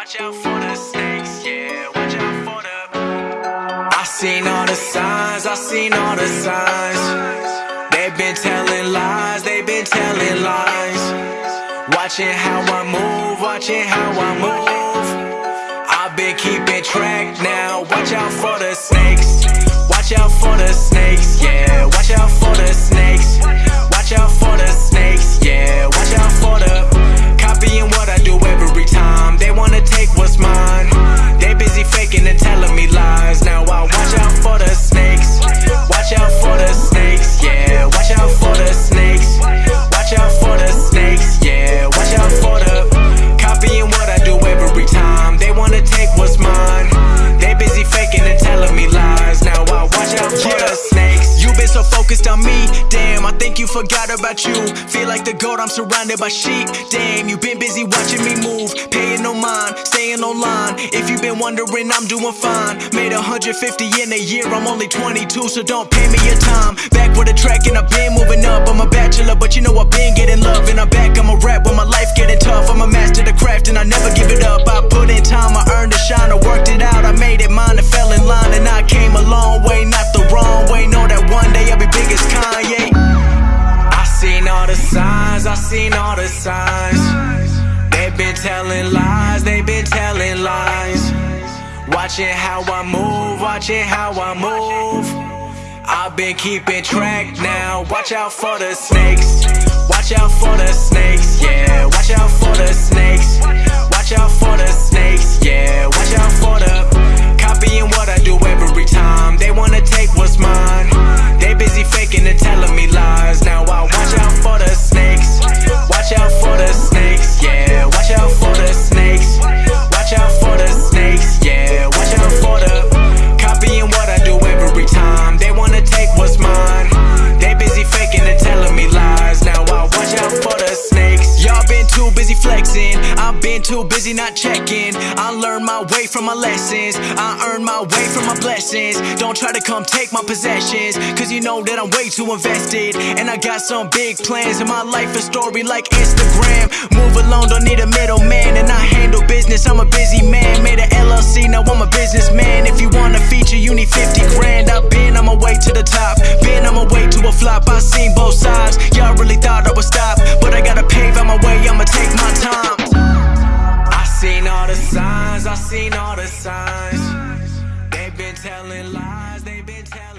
Watch out for the snakes, yeah. Watch out for the. I seen all the signs, I seen all the signs. They've been telling lies, they've been telling lies. Watching how I move, watching how I move. I've been keeping track now. Watch out for the snakes. Forgot about you. Feel like the goat, I'm surrounded by sheep. Damn, you've been busy watching me move, paying no mind, staying online. If you've been wondering, I'm doing fine. Made 150 in a year, I'm only 22, so don't pay me your time. Back with a track and I've been moving up. I'm a bachelor, but you know I've been getting love. And I'm back, I'm a rap when my life getting tough. I'm a master the craft and I never give it up. I put in time, I earned a shine, I worked it out. I made it mine and fell in line, seen all the signs. They've been telling lies, they've been telling lies. Watching how I move, watching how I move. I've been keeping track now. Watch out for the snakes. Watch out for the snakes, yeah. Watch out for the flexing. I've been too busy not checking. I learned my way from my lessons. I earned my way from my blessings. Don't try to come take my possessions. Cause you know that I'm way too invested. And I got some big plans in my life, a story like Instagram. Move alone, don't need a middleman. And I handle business, I'm a busy man. Made a LLC, now I'm a businessman. If you want a feature, you need 50 grand. I've been on my way to the top. Been on my way to a flop. I seen both sides. Y'all really thought I would stop. signs. They've been telling lies, they've been telling